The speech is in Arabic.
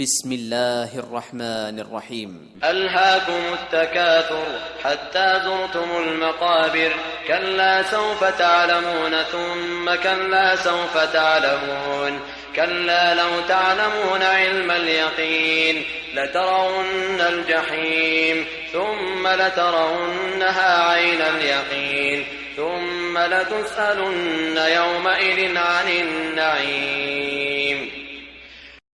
بسم الله الرحمن الرحيم. ألهاكم التكاثر حتى زرتم المقابر كلا سوف تعلمون ثم كلا سوف تعلمون كلا لو تعلمون علم اليقين لترون الجحيم ثم لترونها عين اليقين ثم لتسألن يومئذ عن النعيم.